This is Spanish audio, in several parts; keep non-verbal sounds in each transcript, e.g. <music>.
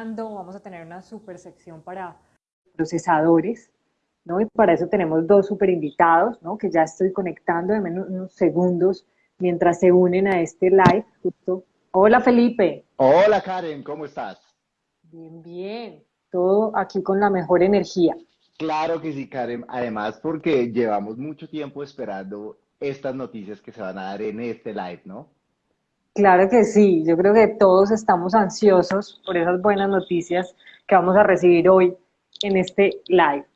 hablando, vamos a tener una super sección para procesadores, ¿no? Y para eso tenemos dos super invitados, ¿no? Que ya estoy conectando en menos unos segundos mientras se unen a este live. Justo. Hola Felipe. Hola Karen, ¿cómo estás? Bien, bien. Todo aquí con la mejor energía. Claro que sí, Karen. Además, porque llevamos mucho tiempo esperando estas noticias que se van a dar en este live, ¿no? Claro que sí. Yo creo que todos estamos ansiosos por esas buenas noticias que vamos a recibir hoy en este live.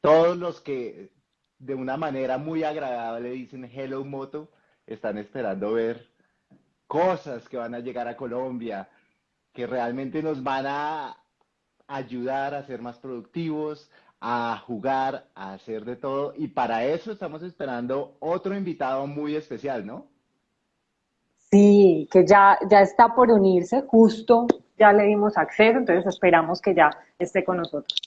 Todos los que de una manera muy agradable dicen Hello Moto están esperando ver cosas que van a llegar a Colombia, que realmente nos van a ayudar a ser más productivos, a jugar, a hacer de todo. Y para eso estamos esperando otro invitado muy especial, ¿no? Sí, que ya, ya está por unirse, justo ya le dimos acceso, entonces esperamos que ya esté con nosotros.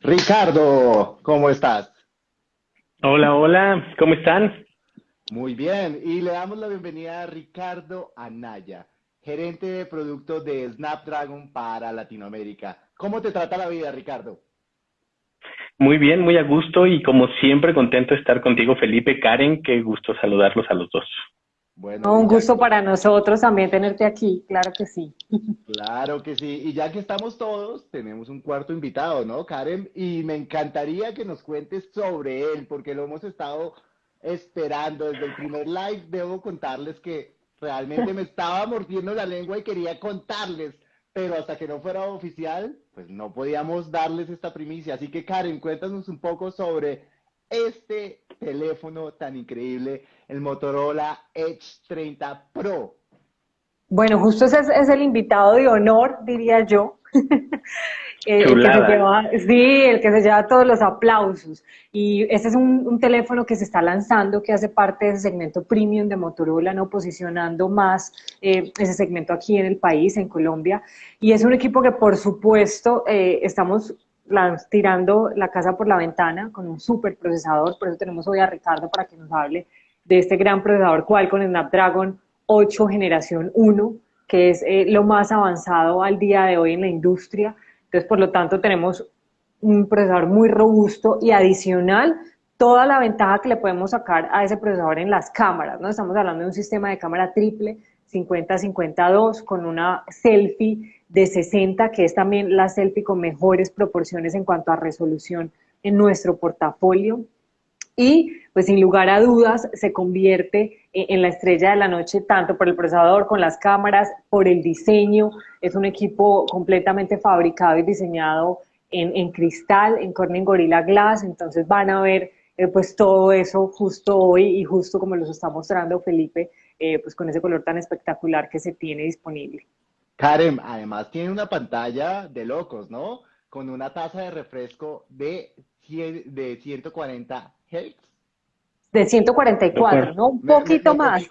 Ricardo, ¿cómo estás? Hola, hola, ¿cómo están? Muy bien, y le damos la bienvenida a Ricardo Anaya, gerente de producto de Snapdragon para Latinoamérica. ¿Cómo te trata la vida, Ricardo? Muy bien, muy a gusto y como siempre contento de estar contigo, Felipe, Karen, qué gusto saludarlos a los dos. Bueno, un gusto para nosotros también tenerte aquí, claro que sí. <laughs> Claro que sí. Y ya que estamos todos, tenemos un cuarto invitado, ¿no, Karen? Y me encantaría que nos cuentes sobre él, porque lo hemos estado esperando desde el primer live. Debo contarles que realmente me estaba mordiendo la lengua y quería contarles, pero hasta que no fuera oficial, pues no podíamos darles esta primicia. Así que, Karen, cuéntanos un poco sobre este teléfono tan increíble, el Motorola Edge 30 Pro. Bueno, justo ese es, el invitado de honor, diría yo. <laughs> el, que se lleva, sí, el que se lleva todos los aplausos. Y este es un, teléfono que se está lanzando, que hace parte de ese segmento premium de Motorola, ¿no? Posicionando más eh, ese segmento aquí en el país, en Colombia. Y es un equipo que, por supuesto, eh, estamos tirando la casa por la ventana con un super procesador, por eso tenemos hoy a Ricardo para que nos hable de este gran procesador Qualcomm Snapdragon 8 generación 1, que es eh, lo más avanzado al día de hoy en la industria. Entonces, por lo tanto, tenemos un procesador muy robusto y adicional toda la ventaja que le podemos sacar a ese procesador en las cámaras, ¿no? Estamos hablando de un sistema de cámara triple 50-52 con una selfie de 60, que es también la selfie con mejores proporciones en cuanto a resolución en nuestro portafolio. Y pues sin lugar a dudas se convierte en la estrella de la noche tanto por el procesador, con las cámaras, por el diseño. Es un equipo completamente fabricado y diseñado en, cristal, en Corning Gorilla Glass, entonces van a ver eh, pues todo eso justo hoy y justo como los está mostrando Felipe, eh, pues con ese color tan espectacular que se tiene disponible. Karen, además tiene una pantalla de locos, ¿no? Con una tasa de refresco de, de 140 Hz. De 144, ¿no? Un poquito más.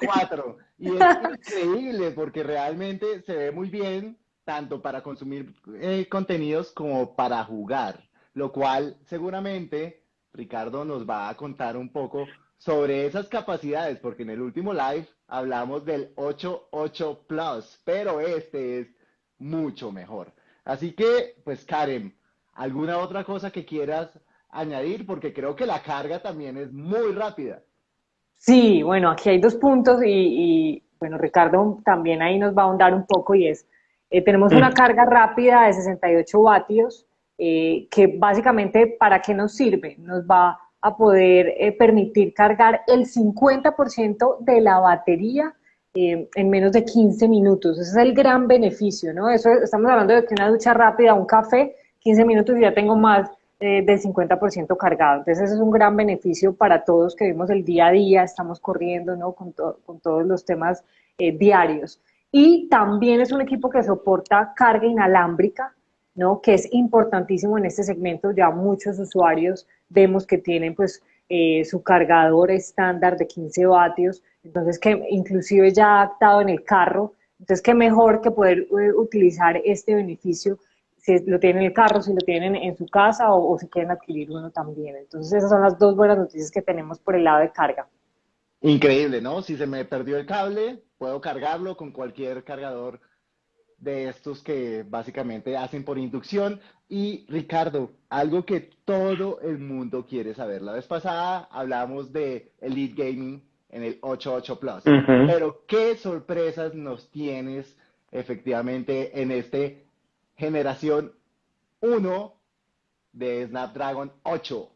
Y es increíble porque realmente se ve muy bien tanto para consumir eh, contenidos como para jugar, lo cual seguramente Ricardo nos va a contar un poco sobre esas capacidades, porque en el último live hablamos del 8.8 Plus, pero este es mucho mejor. Así que, pues Karen, ¿alguna otra cosa que quieras añadir? Porque creo que la carga también es muy rápida. Sí, bueno, aquí hay dos puntos y, bueno, Ricardo también ahí nos va a ahondar un poco y es, eh, tenemos una mm. carga rápida de 68 vatios, eh, que básicamente, ¿para qué nos sirve? Nos va a poder eh, permitir cargar el 50% de la batería eh, en menos de 15 minutos. Ese es el gran beneficio, ¿no? Eso estamos hablando de que una ducha rápida, un café, 15 minutos y ya tengo más eh, del 50% cargado. Entonces ese es un gran beneficio para todos que vivimos el día a día, estamos corriendo, ¿no? Con, con todos los temas diarios. Y también es un equipo que soporta carga inalámbrica, ¿no? Que es importantísimo en este segmento, ya muchos usuarios vemos que tienen pues eh, su cargador estándar de 15 vatios, entonces que inclusive ya adaptado en el carro, entonces qué mejor que poder eh, utilizar este beneficio si lo tienen en el carro, si lo tienen en su casa o, si quieren adquirir uno también. Entonces esas son las dos buenas noticias que tenemos por el lado de carga. Increíble, ¿no? Si se me perdió el cable, puedo cargarlo con cualquier cargador de estos que básicamente hacen por inducción. Y Ricardo, algo que todo el mundo quiere saber. La vez pasada hablamos de Elite Gaming en el 88 Plus, pero ¿qué sorpresas nos tienes efectivamente en este generación 1 de Snapdragon 8?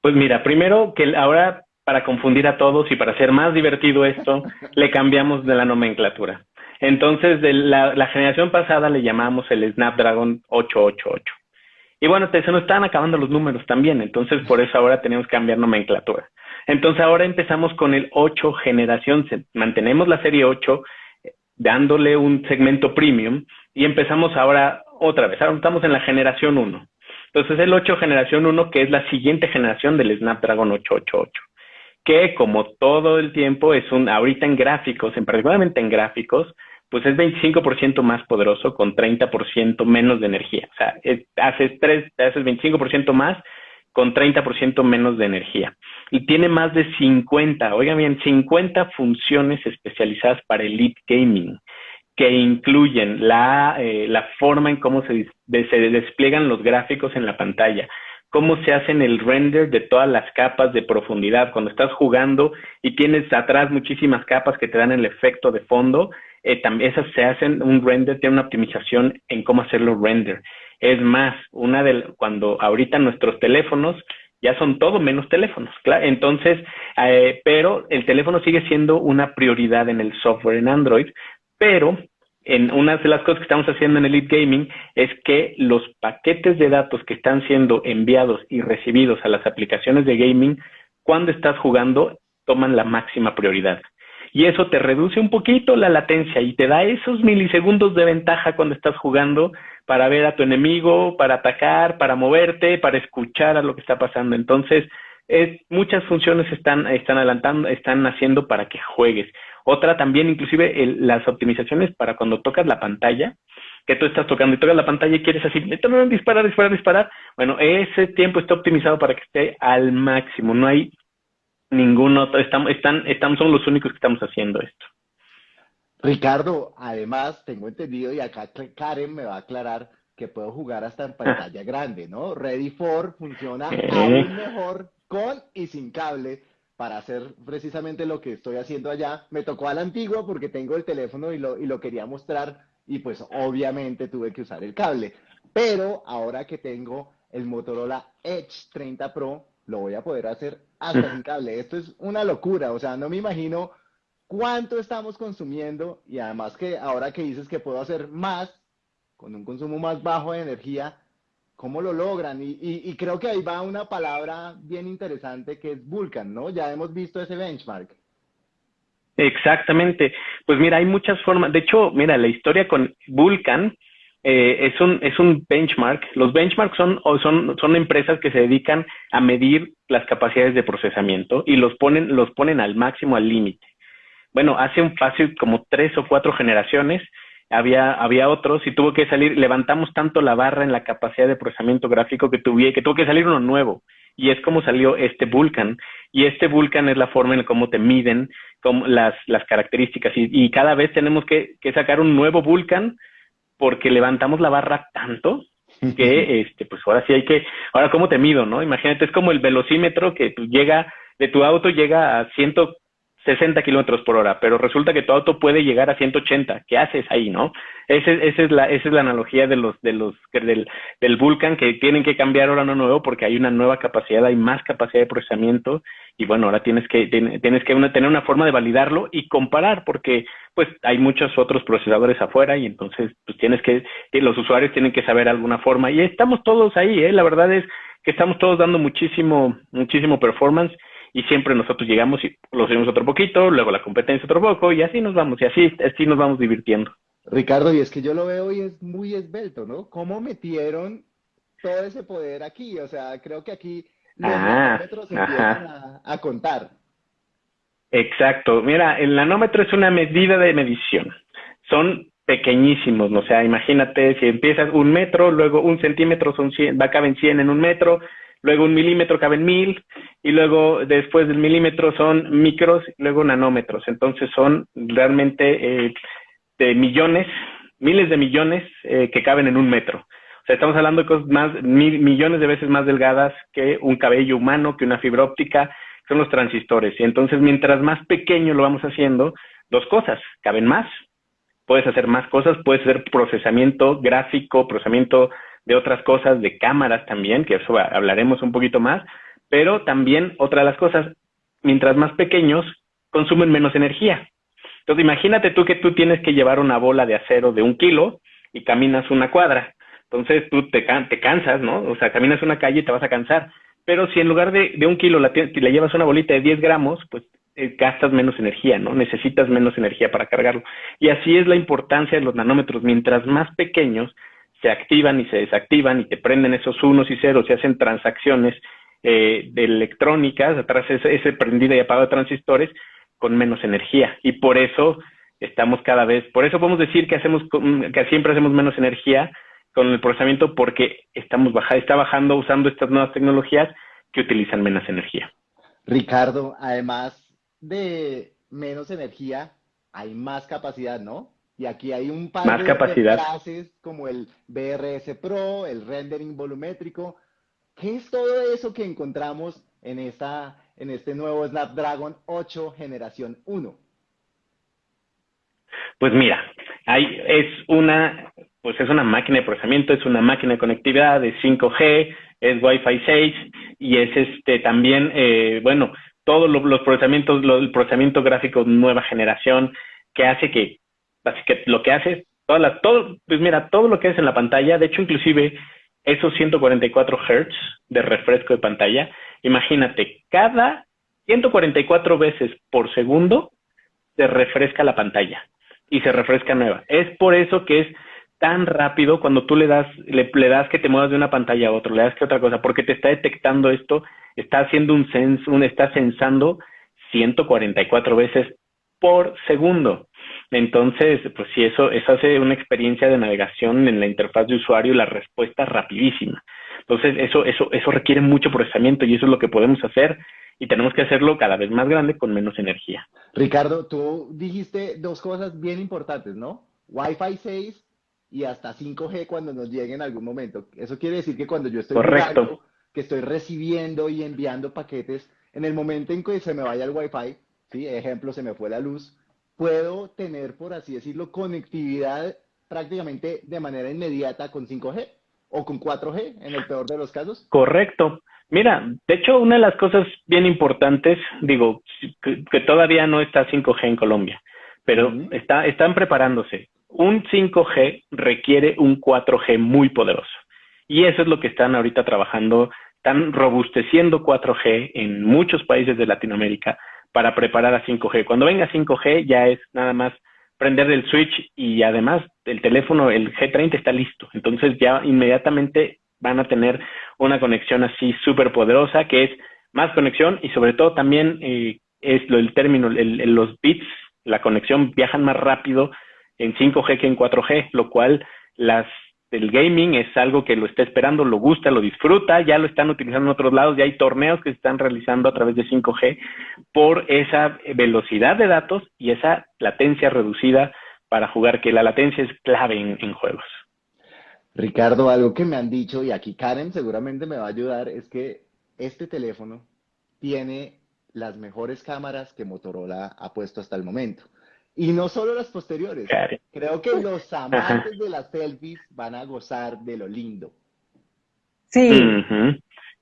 Pues mira, primero que ahora para confundir a todos y para hacer más divertido esto, <laughs> le cambiamos de la nomenclatura. Entonces, de la, generación pasada le llamamos el Snapdragon 888. Y bueno, se nos estaban acabando los números también, entonces por eso ahora tenemos que cambiar nomenclatura. Entonces ahora empezamos con el 8 generación, mantenemos la serie 8 eh, dándole un segmento premium y empezamos ahora otra vez, ahora estamos en la generación 1. Entonces el 8 generación 1 que es la siguiente generación del Snapdragon 888 que como todo el tiempo es un, ahorita en gráficos, en particularmente en gráficos, pues es 25% más poderoso con 30% menos de energía. O sea, haces, tres, haces 25% más con 30% menos de energía. Y tiene más de 50, oigan bien, 50 funciones especializadas para Elite Gaming, que incluyen la, eh, la forma en cómo se, se despliegan los gráficos en la pantalla, cómo se hacen el render de todas las capas de profundidad. Cuando estás jugando y tienes atrás muchísimas capas que te dan el efecto de fondo, eh, esas se hacen un render, tiene una optimización en cómo hacerlo render. Es más, una de cuando ahorita nuestros teléfonos ya son todo menos teléfonos, claro. Entonces, eh, pero el teléfono sigue siendo una prioridad en el software en Android, pero en una de las cosas que estamos haciendo en Elite Gaming es que los paquetes de datos que están siendo enviados y recibidos a las aplicaciones de gaming, cuando estás jugando, toman la máxima prioridad. Y eso te reduce un poquito la latencia y te da esos milisegundos de ventaja cuando estás jugando para ver a tu enemigo, para atacar, para moverte, para escuchar a lo que está pasando. Entonces, es, muchas funciones están, están adelantando, están haciendo para que juegues. Otra también, inclusive las optimizaciones para cuando tocas la pantalla, que tú estás tocando y tocas la pantalla y quieres así, disparar, disparar, disparar. Bueno, ese tiempo está optimizado para que esté al máximo. No hay ningún otro, estamos, están, estamos, somos los únicos que estamos haciendo esto. Ricardo, además, tengo entendido y acá Karen me va a aclarar que puedo jugar hasta en pantalla grande, ¿no? Ready for funciona aún mejor con y sin cable para hacer precisamente lo que estoy haciendo allá. Me tocó a la antigua porque tengo el teléfono y lo, y lo quería mostrar y pues obviamente tuve que usar el cable. Pero ahora que tengo el Motorola Edge 30 Pro, lo voy a poder hacer hasta sin cable. Esto es una locura, o sea, no me imagino cuánto estamos consumiendo y además que ahora que dices que puedo hacer más con un consumo más bajo de energía, cómo lo logran. Y, y, creo que ahí va una palabra bien interesante que es Vulcan, ¿no? Ya hemos visto ese benchmark. Exactamente. Pues mira, hay muchas formas. De hecho, mira, la historia con Vulcan eh, es, un, es un benchmark. Los benchmarks son, son, son empresas que se dedican a medir las capacidades de procesamiento y los ponen, los ponen al máximo, al límite. Bueno, hace un fácil como tres o cuatro generaciones había, había otros y tuvo que salir, levantamos tanto la barra en la capacidad de procesamiento gráfico que, tuve, que tuvo que salir uno nuevo. Y es como salió este Vulcan. Y este Vulcan es la forma en cómo te miden las, las características. Y, y cada vez tenemos que, que sacar un nuevo Vulcan porque levantamos la barra tanto <laughs> que este pues ahora sí hay que ahora cómo te mido no imagínate es como el velocímetro que llega de tu auto llega a ciento 60 kilómetros por hora, pero resulta que tu auto puede llegar a 180. ¿Qué haces ahí, no? Ese, esa es la, esa es la analogía de los, de los, del, del Vulcan que tienen que cambiar ahora uno nuevo porque hay una nueva capacidad, hay más capacidad de procesamiento y bueno, ahora tienes que, tienes que tener una forma de validarlo y comparar porque pues hay muchos otros procesadores afuera y entonces pues tienes que, los usuarios tienen que saber alguna forma y estamos todos ahí, ¿eh? La verdad es que estamos todos dando muchísimo, muchísimo performance y siempre nosotros llegamos y lo subimos otro poquito, luego la competencia otro poco y así nos vamos y así, así nos vamos divirtiendo. Ricardo, y es que yo lo veo y es muy esbelto, ¿no? ¿Cómo metieron todo ese poder aquí? O sea, creo que aquí los ah, nanómetros empiezan a, a contar. Exacto. Mira, el nanómetro es una medida de medición. Son pequeñísimos, o sea, imagínate si empiezas un metro, luego un centímetro son 100, va caben 100 en un metro, luego un milímetro caben mil, y luego después del milímetro son micros, luego nanómetros. Entonces son realmente eh, de millones, miles de millones eh, que caben en un metro. O sea, estamos hablando de cosas más, mil, millones de veces más delgadas que un cabello humano, que una fibra óptica, son los transistores. Y entonces, mientras más pequeño lo vamos haciendo, dos cosas, caben más, puedes hacer más cosas, puedes hacer procesamiento gráfico, procesamiento de otras cosas, de cámaras también, que eso hablaremos un poquito más, pero también otra de las cosas, mientras más pequeños, consumen menos energía. Entonces imagínate tú que tú tienes que llevar una bola de acero de un kilo y caminas una cuadra. Entonces tú te, te cansas, ¿no? O sea, caminas una calle y te vas a cansar. Pero si en lugar de, de un kilo la, le llevas una bolita de 10 gramos, pues eh, gastas menos energía, ¿no? Necesitas menos energía para cargarlo. Y así es la importancia de los nanómetros. Mientras más pequeños se activan y se desactivan y te prenden esos unos y ceros y hacen transacciones eh, de electrónicas, atrás ese, ese prendido y apagado de transistores, con menos energía. Y por eso estamos cada vez, por eso podemos decir que hacemos, que siempre hacemos menos energía con el procesamiento porque estamos baja, está bajando usando estas nuevas tecnologías que utilizan menos energía. Ricardo, además de menos energía, hay más capacidad, ¿no? Y aquí hay un par más de capacidad. clases como el BRS Pro, el rendering volumétrico. ¿Qué es todo eso que encontramos en, esta, en este nuevo Snapdragon 8 generación 1? Pues mira, hay, es una pues es una máquina de procesamiento, es una máquina de conectividad de 5G, es Wi-Fi 6 y es este también, eh, bueno, todos los procesamientos, el procesamiento gráfico nueva generación que hace que, que lo que hace, todas las, todo, pues mira, todo lo que es en la pantalla, de hecho inclusive esos 144 Hz de refresco de pantalla, imagínate, cada 144 veces por segundo se refresca la pantalla y se refresca nueva. Es por eso que es tan rápido cuando tú le das, le, le, das que te muevas de una pantalla a otra, le das que otra cosa, porque te está detectando esto, está haciendo un sens, un, está sensando 144 veces por segundo. Entonces, pues sí, eso, eso hace una experiencia de navegación en la interfaz de usuario y la respuesta rapidísima. Entonces, eso, eso, eso requiere mucho procesamiento y eso es lo que podemos hacer y tenemos que hacerlo cada vez más grande con menos energía. Ricardo, tú dijiste dos cosas bien importantes, ¿no? Wi-Fi 6 y hasta 5G cuando nos llegue en algún momento. Eso quiere decir que cuando yo estoy Correcto. que estoy recibiendo y enviando paquetes, en el momento en que se me vaya el Wi-Fi, ¿sí? ejemplo, se me fue la luz, puedo tener, por así decirlo, conectividad prácticamente de manera inmediata con 5G o con 4G en el peor de los casos. Correcto. Mira, de hecho, una de las cosas bien importantes, digo, que, todavía no está 5G en Colombia, pero está, están preparándose un 5G requiere un 4G muy poderoso. Y eso es lo que están ahorita trabajando, están robusteciendo 4G en muchos países de Latinoamérica para preparar a 5G. Cuando venga 5G ya es nada más prender el switch y además el teléfono, el G30 está listo. Entonces ya inmediatamente van a tener una conexión así súper poderosa que es más conexión y sobre todo también eh, es lo, el término, el, los bits, la conexión viajan más rápido en 5G que en 4G, lo cual las el gaming es algo que lo está esperando, lo gusta, lo disfruta, ya lo están utilizando en otros lados, ya hay torneos que se están realizando a través de 5G por esa velocidad de datos y esa latencia reducida para jugar, que la latencia es clave en, en juegos. Ricardo, algo que me han dicho, y aquí Karen seguramente me va a ayudar, es que este teléfono tiene las mejores cámaras que Motorola ha puesto hasta el momento. Y no solo las posteriores. Creo que los amantes de las selfies van a gozar de lo lindo. Sí,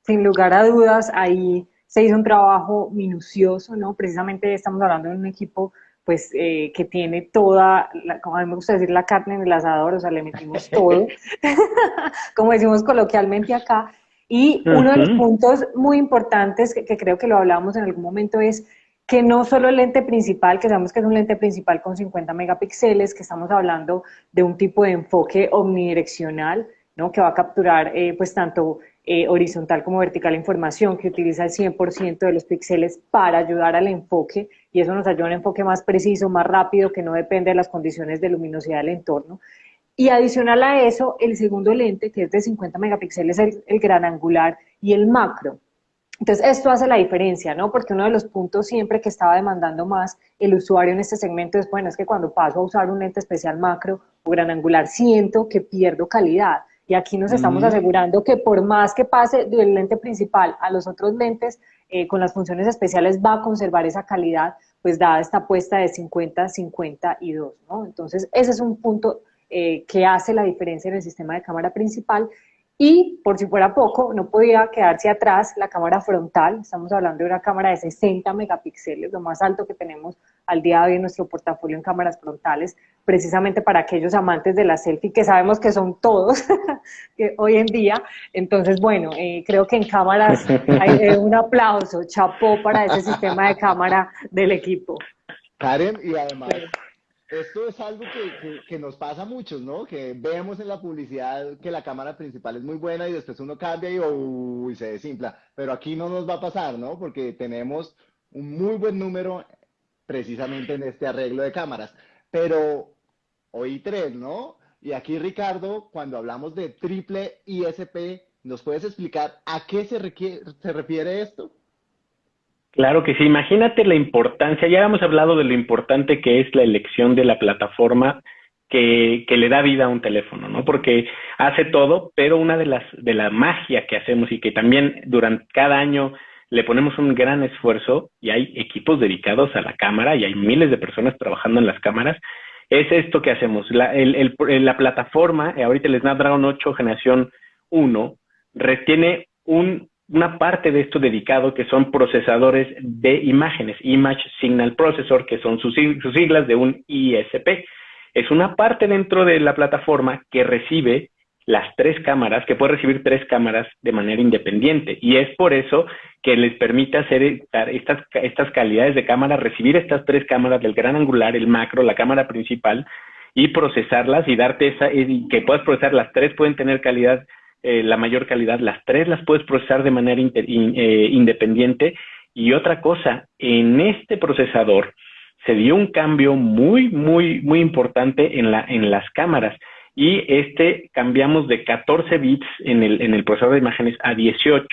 sin lugar a dudas, ahí se hizo un trabajo minucioso, ¿no? Precisamente estamos hablando de un equipo pues eh, que tiene toda, como a mí me gusta decir, la carne en el asador, o sea, le metimos <laughs> todo, <laughs> como decimos coloquialmente acá. Y uno de los puntos muy importantes que, que, creo que lo hablábamos en algún momento es que no solo el lente principal, que sabemos que es un lente principal con 50 megapíxeles, que estamos hablando de un tipo de enfoque omnidireccional, ¿no? que va a capturar eh, pues tanto eh, horizontal como vertical información, que utiliza el 100% de los píxeles para ayudar al enfoque, y eso nos ayuda a un enfoque más preciso, más rápido, que no depende de las condiciones de luminosidad del entorno. Y adicional a eso, el segundo lente, que es de 50 megapíxeles, el, el gran angular, y el macro. Entonces, esto hace la diferencia, ¿no? Porque uno de los puntos siempre que estaba demandando más el usuario en este segmento es, bueno, es que cuando paso a usar un lente especial macro o gran angular, siento que pierdo calidad. Y aquí nos estamos asegurando que por más que pase del lente principal a los otros lentes, eh, con las funciones especiales va a conservar esa calidad, pues dada esta apuesta de 50, 50 y 2, ¿no? Entonces, ese es un punto eh, que hace la diferencia en el sistema de cámara principal y por si fuera poco, no podía quedarse atrás la cámara frontal, estamos hablando de una cámara de 60 megapíxeles, lo más alto que tenemos al día de hoy en nuestro portafolio en cámaras frontales, precisamente para aquellos amantes de la selfie, que sabemos que son todos <laughs> hoy en día. Entonces, bueno, eh, creo que en cámaras hay eh, un aplauso, chapó para ese sistema de cámara del equipo. Karen, y además esto es algo que, nos pasa a muchos, ¿no? Que vemos en la publicidad que la cámara principal es muy buena y después uno cambia y uy, se desinfla. Pero aquí no nos va a pasar, ¿no? Porque tenemos un muy buen número precisamente en este arreglo de cámaras. Pero hoy tres, ¿no? Y aquí, Ricardo, cuando hablamos de triple ISP, ¿nos puedes explicar a qué se, se refiere esto? Claro que sí, imagínate la importancia, ya hemos hablado de lo importante que es la elección de la plataforma que, que, le da vida a un teléfono, ¿no? Porque hace todo, pero una de las de la magia que hacemos y que también durante cada año le ponemos un gran esfuerzo y hay equipos dedicados a la cámara y hay miles de personas trabajando en las cámaras, es esto que hacemos. La, el, el, la plataforma, ahorita el Snapdragon 8 generación 1, retiene un una parte de esto dedicado que son procesadores de imágenes, Image Signal Processor, que son sus, siglas de un ISP. Es una parte dentro de la plataforma que recibe las tres cámaras, que puede recibir tres cámaras de manera independiente. Y es por eso que les permite hacer estas, estas calidades de cámara, recibir estas tres cámaras del gran angular, el macro, la cámara principal, y procesarlas y darte esa, y que puedas procesar las tres pueden tener calidad eh, la mayor calidad. Las tres las puedes procesar de manera eh, independiente. Y otra cosa, en este procesador se dio un cambio muy, muy, muy importante en, la, en las cámaras. Y este cambiamos de 14 bits en el, en el procesador de imágenes a 18.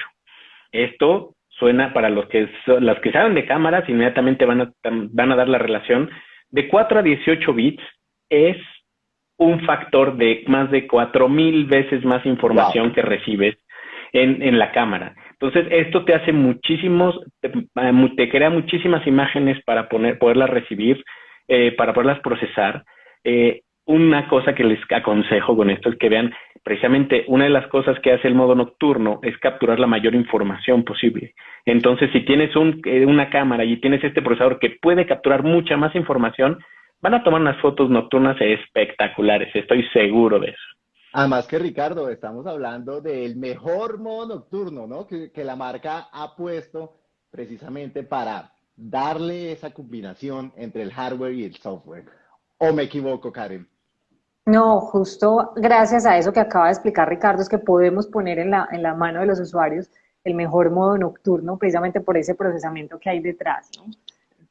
Esto suena para los que, los que saben de cámaras, inmediatamente van a, van a dar la relación. De 4 a 18 bits es un factor de más de cuatro mil veces más información que recibes en, en, la cámara. Entonces, esto te hace muchísimos, te, crea muchísimas imágenes para poner, poderlas recibir, eh, para poderlas procesar. Eh, una cosa que les aconsejo con esto es que vean, precisamente una de las cosas que hace el modo nocturno es capturar la mayor información posible. Entonces, si tienes un, eh, una cámara y tienes este procesador que puede capturar mucha más información, van a tomar unas fotos nocturnas espectaculares, estoy seguro de eso. Además que Ricardo, estamos hablando del mejor modo nocturno, ¿no? Que, la marca ha puesto precisamente para darle esa combinación entre el hardware y el software. ¿O me equivoco, Karen? No, justo gracias a eso que acaba de explicar Ricardo, es que podemos poner en la, en la mano de los usuarios el mejor modo nocturno, precisamente por ese procesamiento que hay detrás, ¿no?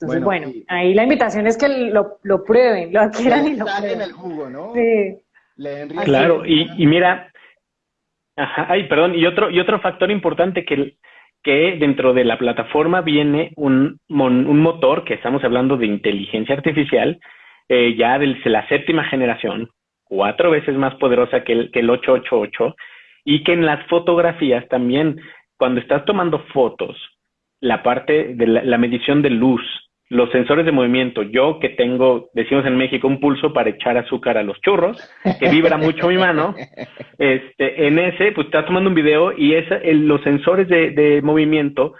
Entonces, bueno, ahí la invitación es que lo, lo prueben, lo adquieran y lo prueben. en el jugo, ¿no? Sí. Claro, y, y, mira, ajá, ay, perdón, y otro, y otro factor importante que, que dentro de la plataforma viene un, un motor, que estamos hablando de inteligencia artificial, eh, ya de la séptima generación, cuatro veces más poderosa que el, que el 888, y que en las fotografías también, cuando estás tomando fotos, la parte de la medición de luz, los sensores de movimiento. Yo que tengo, decimos en México, un pulso para echar azúcar a los churros, que vibra mucho mi mano, <laughs> este, en ese, pues estás tomando un video y esa, los sensores de, de, movimiento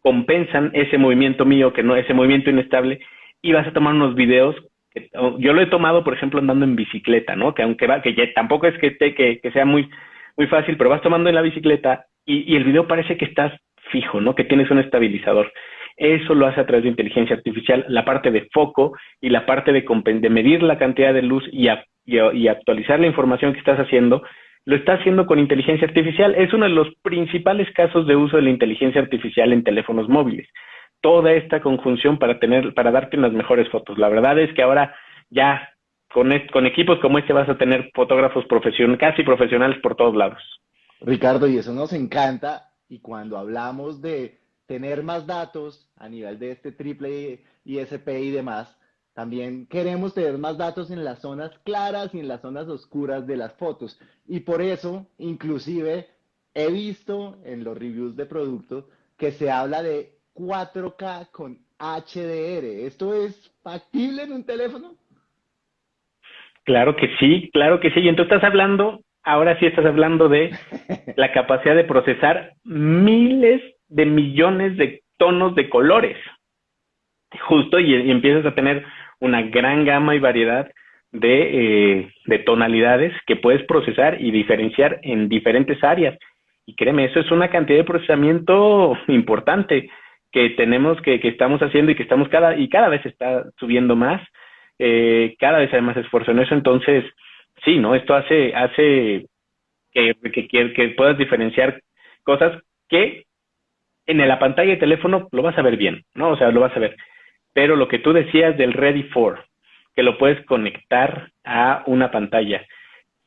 compensan ese movimiento mío, que no, ese movimiento inestable, y vas a tomar unos videos. Que, yo lo he tomado, por ejemplo, andando en bicicleta, ¿no? Que aunque va, que ya, tampoco es que, te, que, que sea muy, muy fácil, pero vas tomando en la bicicleta y, y el video parece que estás fijo, ¿no? Que tienes un estabilizador. Eso lo hace a través de inteligencia artificial, la parte de foco y la parte de, medir la cantidad de luz y, actualizar la información que estás haciendo, lo está haciendo con inteligencia artificial. Es uno de los principales casos de uso de la inteligencia artificial en teléfonos móviles. Toda esta conjunción para tener, para darte unas mejores fotos. La verdad es que ahora ya con, con equipos como este vas a tener fotógrafos profesionales, casi profesionales por todos lados. Ricardo, y eso nos encanta Y cuando hablamos de tener más datos a nivel de este triple ISP y demás, también queremos tener más datos en las zonas claras y en las zonas oscuras de las fotos. Y por eso, inclusive, he visto en los reviews de productos que se habla de 4K con HDR. ¿Esto es factible en un teléfono? Claro que sí, claro que sí. Y entonces estás hablando, ahora sí estás hablando de la <laughs> capacidad de procesar miles de millones de tonos de colores. Justo, y, empiezas a tener una gran gama y variedad de, eh, de tonalidades que puedes procesar y diferenciar en diferentes áreas. Y créeme, eso es una cantidad de procesamiento importante que tenemos, que, que estamos haciendo y que estamos cada, y cada vez está subiendo más, eh, cada vez hay más esfuerzo en eso, entonces, sí, ¿no? Esto hace, hace que, que, que puedas diferenciar cosas que en la pantalla de teléfono lo vas a ver bien, ¿no? O sea, lo vas a ver. Pero lo que tú decías del Ready for, que lo puedes conectar a una pantalla,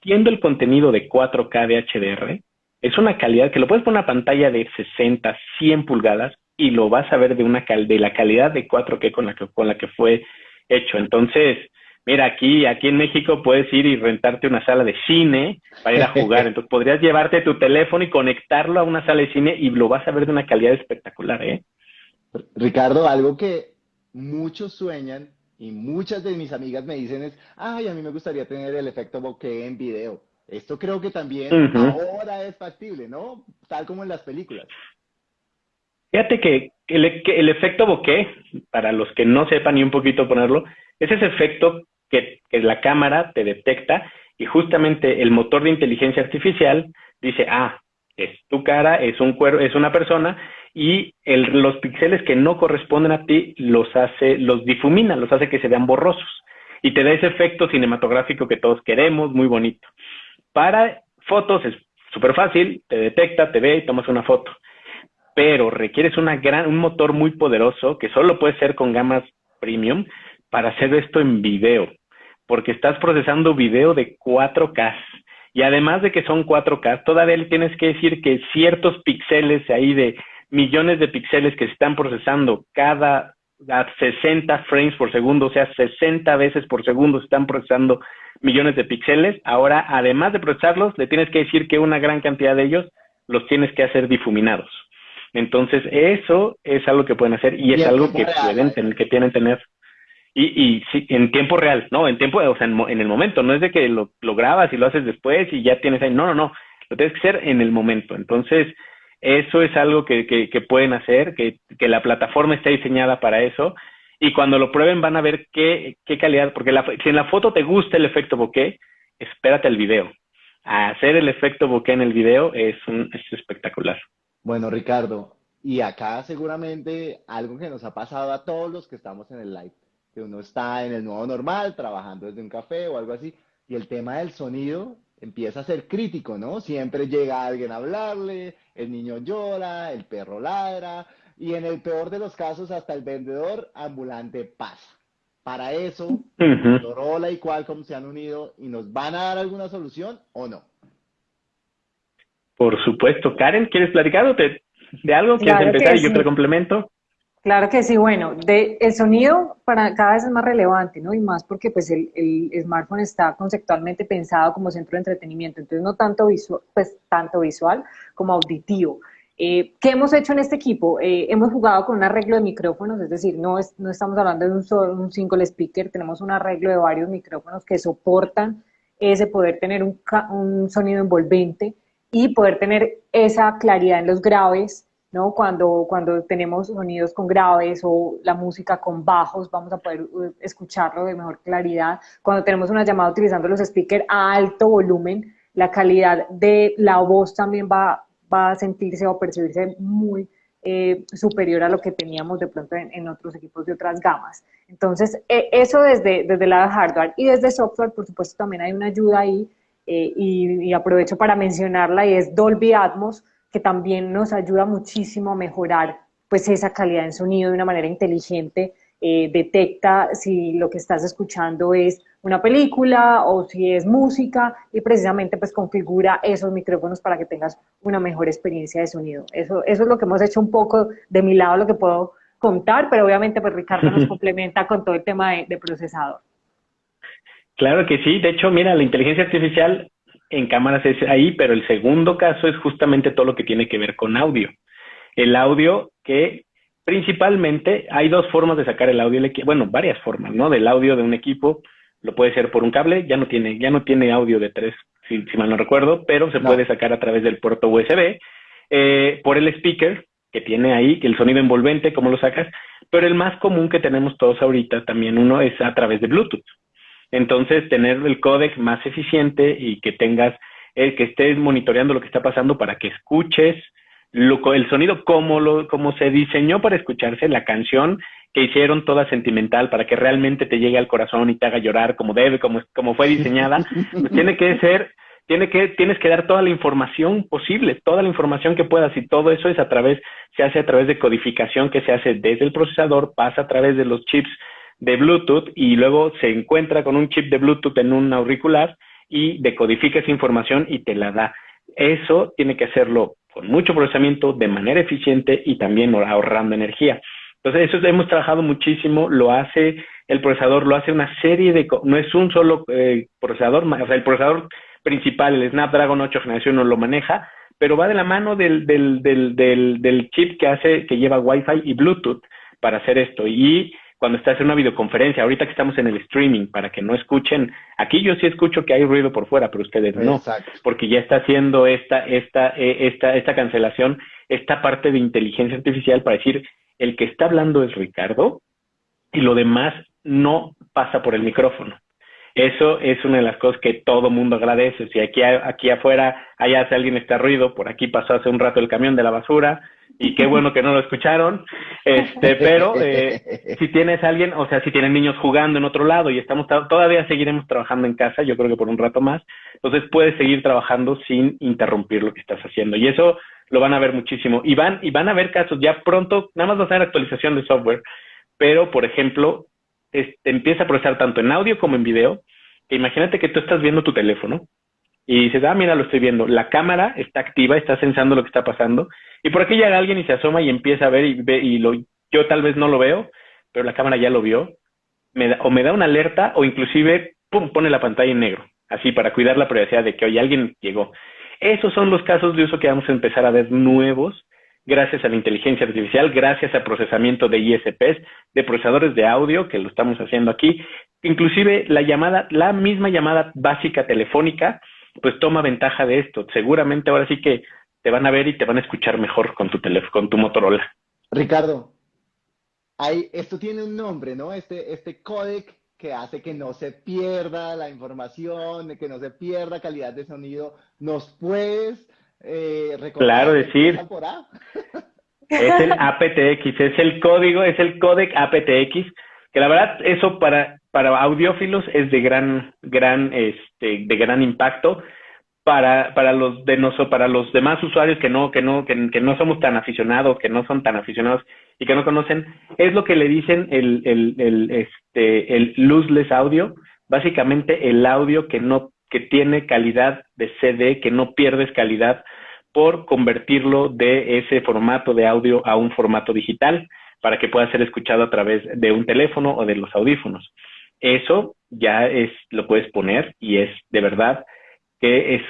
siendo el contenido de 4K de HDR, es una calidad que lo puedes poner en una pantalla de 60, 100 pulgadas y lo vas a ver de una cal de la calidad de 4K con la que, con la que fue hecho. Entonces, mira, aquí, aquí en México puedes ir y rentarte una sala de cine para ir a jugar. <laughs> Entonces podrías llevarte tu teléfono y conectarlo a una sala de cine y lo vas a ver de una calidad espectacular, ¿eh? Ricardo, algo que muchos sueñan y muchas de mis amigas me dicen es, ay, a mí me gustaría tener el efecto bokeh en video. Esto creo que también ahora es factible, ¿no? Tal como en las películas. Fíjate que el, el efecto bokeh, para los que no sepan ni un poquito ponerlo, es ese efecto que, la cámara te detecta y justamente el motor de inteligencia artificial dice, ah, es tu cara, es un cuero, es una persona y los píxeles que no corresponden a ti los hace, los difumina, los hace que se vean borrosos y te da ese efecto cinematográfico que todos queremos, muy bonito. Para fotos es súper fácil, te detecta, te ve y tomas una foto. Pero requieres una gran, un motor muy poderoso que solo puede ser con gamas premium para hacer esto en video, porque estás procesando video de 4K. Y además de que son 4K, todavía tienes que decir que ciertos píxeles ahí de millones de píxeles que se están procesando cada a 60 frames por segundo, o sea, 60 veces por segundo se están procesando millones de píxeles. Ahora, además de procesarlos, le tienes que decir que una gran cantidad de ellos los tienes que hacer difuminados. Entonces, eso es algo que pueden hacer y, es algo que pueden tener, que tienen tener. Y, y sí, en tiempo real, ¿no? En tiempo, o sea, en, el momento, no es de que lo, grabas y lo haces después y ya tienes ahí. No, no, no. Lo tienes que hacer en el momento. Entonces, eso es algo que, que, que pueden hacer, que, que la plataforma está diseñada para eso y cuando lo prueben van a ver qué, qué calidad, porque la, si en la foto te gusta el efecto bokeh, espérate el video. Hacer el efecto bokeh en el video es, un, es espectacular. Bueno, Ricardo, y acá seguramente algo que nos ha pasado a todos los que estamos en el live, que uno está en el nuevo normal, trabajando desde un café o algo así, y el tema del sonido empieza a ser crítico, ¿no? Siempre llega alguien a hablarle, el niño llora, el perro ladra, y en el peor de los casos hasta el vendedor ambulante pasa. Para eso, uh y Qualcomm se han unido y nos van a dar alguna solución o no. Por supuesto. Karen, ¿quieres platicar de, algo? ¿Quieres empezar y yo te complemento? Claro que sí, bueno, de, el sonido para cada vez es más relevante, ¿no? Y más porque pues el, smartphone está conceptualmente pensado como centro de entretenimiento, entonces no tanto visual, pues tanto visual como auditivo. Eh, ¿Qué hemos hecho en este equipo? Eh, hemos jugado con un arreglo de micrófonos, es decir, no, es, no estamos hablando de un solo single speaker, tenemos un arreglo de varios micrófonos que soportan ese poder tener un sonido envolvente y poder tener esa claridad en los graves, ¿no? Cuando, cuando tenemos sonidos con graves o la música con bajos, vamos a poder uh, escucharlo de mejor claridad. Cuando tenemos una llamada utilizando los speakers a alto volumen, la calidad de la voz también va va a sentirse o percibirse muy eh, superior a lo que teníamos de pronto en, otros equipos de otras gamas. Entonces, e, eso desde, desde de hardware y desde software, por supuesto, también hay una ayuda ahí eh, y, aprovecho para mencionarla y es Dolby Atmos, que también nos ayuda muchísimo a mejorar pues esa calidad en sonido de una manera inteligente. Eh, detecta si lo que estás escuchando es una película o si es música y precisamente pues configura esos micrófonos para que tengas una mejor experiencia de sonido. Eso, eso es lo que hemos hecho un poco de mi lado, lo que puedo contar, pero obviamente pues Ricardo nos <laughs> complementa con todo el tema de, de procesador. Claro que sí, de hecho, mira, la inteligencia artificial en cámaras es ahí, pero el segundo caso es justamente todo lo que tiene que ver con audio. El audio que principalmente hay dos formas de sacar el audio, bueno, varias formas, ¿no? Del audio de un equipo, lo puede ser por un cable, ya no tiene, ya no tiene audio de tres, si, mal no recuerdo, pero se puede sacar a través del puerto USB, eh, por el speaker que tiene ahí, que el sonido envolvente, cómo lo sacas, pero el más común que tenemos todos ahorita también uno es a través de Bluetooth. Entonces, tener el códec más eficiente y que tengas, que estés monitoreando lo que está pasando para que escuches lo, el sonido como, lo, como se diseñó para escucharse, la canción que hicieron toda sentimental para que realmente te llegue al corazón y te haga llorar como debe, como, como fue diseñada, pues tiene que ser, tiene que, tienes que dar toda la información posible, toda la información que puedas. Y todo eso es a través, se hace a través de codificación que se hace desde el procesador, pasa a través de los chips de Bluetooth y luego se encuentra con un chip de Bluetooth en un auricular y decodifica esa información y te la da. Eso tiene que hacerlo con mucho procesamiento, de manera eficiente y también ahorrando energía. Entonces, eso hemos trabajado muchísimo, lo hace el procesador, lo hace una serie de, no es un solo eh, procesador, o el procesador principal, el Snapdragon 8 generación, no lo maneja, pero va de la mano del, del, del, del, del chip que hace, que lleva Wi-Fi y Bluetooth para hacer esto. Y cuando estás en una videoconferencia, ahorita que estamos en el streaming, para que no escuchen, aquí yo sí escucho que hay ruido por fuera, pero ustedes no, porque ya está haciendo esta, esta, eh, esta, esta cancelación, esta parte de inteligencia artificial para decir, el que está hablando es Ricardo y lo demás no pasa por el micrófono. Eso es una de las cosas que todo mundo agradece. Si aquí, aquí afuera hay hace alguien está ruido, por aquí pasó hace un rato el camión de la basura, y qué bueno que no lo escucharon, este, <laughs> pero eh, si tienes alguien, o sea, si tienen niños jugando en otro lado y estamos todavía seguiremos trabajando en casa, yo creo que por un rato más, entonces puedes seguir trabajando sin interrumpir lo que estás haciendo. Y eso lo van a ver muchísimo. Y van y van a ver casos ya pronto, nada más va a ser actualización de software, pero por ejemplo, este, empieza a procesar tanto en audio como en video, que imagínate que tú estás viendo tu teléfono y dices, ah, mira, lo estoy viendo. La cámara está activa, está sensando lo que está pasando. Y por aquí llega alguien y se asoma y empieza a ver y ve, y lo, yo tal vez no lo veo, pero la cámara ya lo vio. Me o me da una alerta o inclusive, pum, pone la pantalla en negro. Así para cuidar la privacidad de que hoy alguien llegó. Esos son los casos de uso que vamos a empezar a ver nuevos gracias a la inteligencia artificial, gracias al procesamiento de ISPs, de procesadores de audio, que lo estamos haciendo aquí, inclusive la llamada, la misma llamada básica telefónica, pues toma ventaja de esto. Seguramente ahora sí que te van a ver y te van a escuchar mejor con tu teléfono, con tu Motorola. Ricardo, hay, esto tiene un nombre, ¿no? Este, este códec que hace que no se pierda la información, que no se pierda calidad de sonido. ¿Nos puedes eh? Claro, decir. es el <laughs> aptX, es el código, es el códec aptX, que la verdad eso para para audiófilos es de gran, gran, este, de gran impacto. Para, para los de nosotros, para los demás usuarios que no, que no, que, no somos tan aficionados, que no son tan aficionados y que no conocen, es lo que le dicen el, el, el, este, el lossless audio, básicamente el audio que no, que tiene calidad de CD, que no pierdes calidad por convertirlo de ese formato de audio a un formato digital para que pueda ser escuchado a través de un teléfono o de los audífonos. Eso ya es, lo puedes poner y es de verdad que es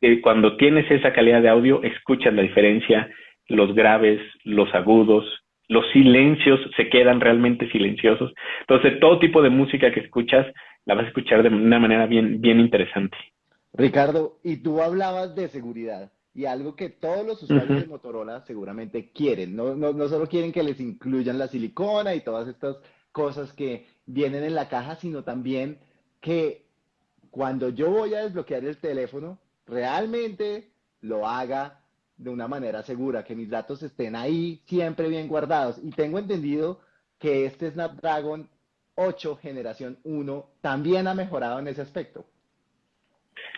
que cuando tienes esa calidad de audio, escuchas la diferencia, los graves, los agudos, los silencios se quedan realmente silenciosos. Entonces, todo tipo de música que escuchas la vas a escuchar de una manera bien, bien interesante. Ricardo, y tú hablabas de seguridad y algo que todos los usuarios de Motorola seguramente quieren. No, no, no solo quieren que les incluyan la silicona y todas estas cosas que vienen en la caja, sino también que cuando yo voy a desbloquear el teléfono, realmente lo haga de una manera segura, que mis datos estén ahí siempre bien guardados. Y tengo entendido que este Snapdragon 8 generación 1 también ha mejorado en ese aspecto.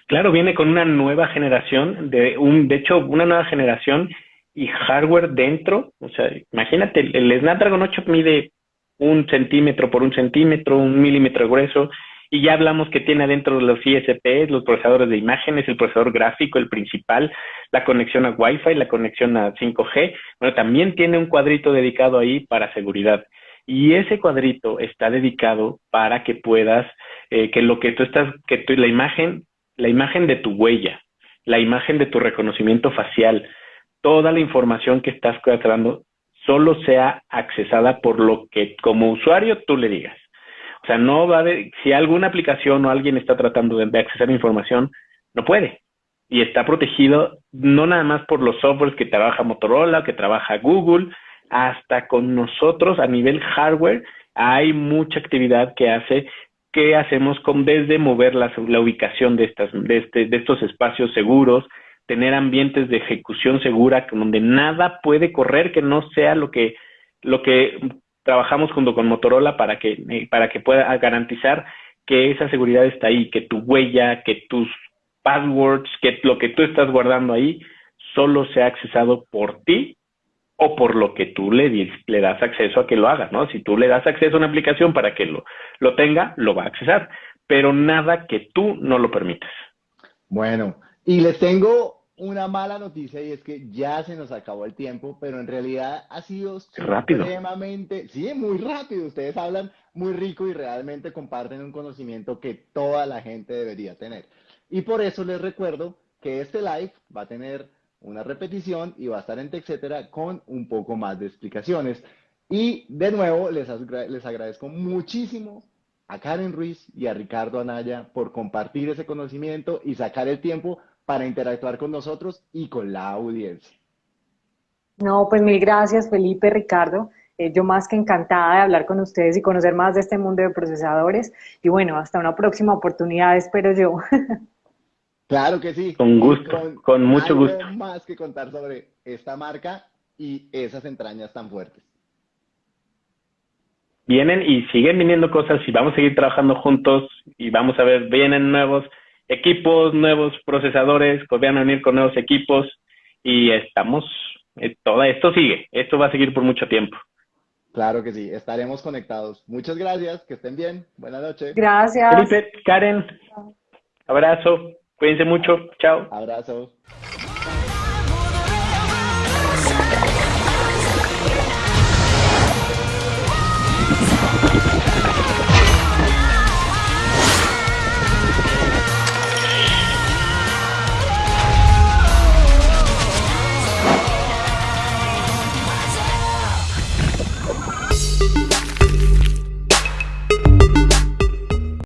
Claro, viene con una nueva generación, de un, de hecho, una nueva generación y hardware dentro. O sea, imagínate, el Snapdragon 8 mide un centímetro por un centímetro, un milímetro grueso, y ya hablamos que tiene adentro los ISPs, los procesadores de imágenes, el procesador gráfico, el principal, la conexión a Wi-Fi, la conexión a 5G. Bueno, también tiene un cuadrito dedicado ahí para seguridad. Y ese cuadrito está dedicado para que puedas, eh, que lo que tú estás, que tú, la imagen, la imagen de tu huella, la imagen de tu reconocimiento facial, toda la información que estás tratando solo sea accesada por lo que como usuario tú le digas. O sea, no va haber, si alguna aplicación o alguien está tratando de, acceder a información, no puede. Y está protegido no nada más por los softwares que trabaja Motorola, que trabaja Google, hasta con nosotros a nivel hardware hay mucha actividad que hace que hacemos con desde mover la, la ubicación de estas de, este, de estos espacios seguros, tener ambientes de ejecución segura donde nada puede correr que no sea lo que lo que trabajamos junto con Motorola para que, eh, para que pueda garantizar que esa seguridad está ahí, que tu huella, que tus passwords, que lo que tú estás guardando ahí solo sea accesado por ti o por lo que tú le, le das acceso a que lo haga, ¿no? Si tú le das acceso a una aplicación para que lo, lo tenga, lo va a accesar, pero nada que tú no lo permitas. Bueno, y les tengo una mala noticia y es que ya se nos acabó el tiempo, pero en realidad ha sido rápido. extremadamente, sí, muy rápido. Ustedes hablan muy rico y realmente comparten un conocimiento que toda la gente debería tener. Y por eso les recuerdo que este live va a tener una repetición y va a estar en etcétera con un poco más de explicaciones. Y de nuevo les, les agradezco muchísimo a Karen Ruiz y a Ricardo Anaya por compartir ese conocimiento y sacar el tiempo para interactuar con nosotros y con la audiencia. No, pues mil gracias Felipe, Ricardo. Eh, yo más que encantada de hablar con ustedes y conocer más de este mundo de procesadores. Y bueno, hasta una próxima oportunidad, espero yo. <laughs> Claro que sí. Con gusto, con, mucho gusto. más que contar sobre esta marca y esas entrañas tan fuertes. Vienen y siguen viniendo cosas y vamos a seguir trabajando juntos y vamos a ver, vienen nuevos equipos, nuevos procesadores, que van a venir con nuevos equipos y estamos, eh, todo esto sigue, esto va a seguir por mucho tiempo. Claro que sí, estaremos conectados. Muchas gracias, que estén bien, buenas noches. Gracias. Felipe, Karen, abrazo, cuídense mucho, chao. Abrazo.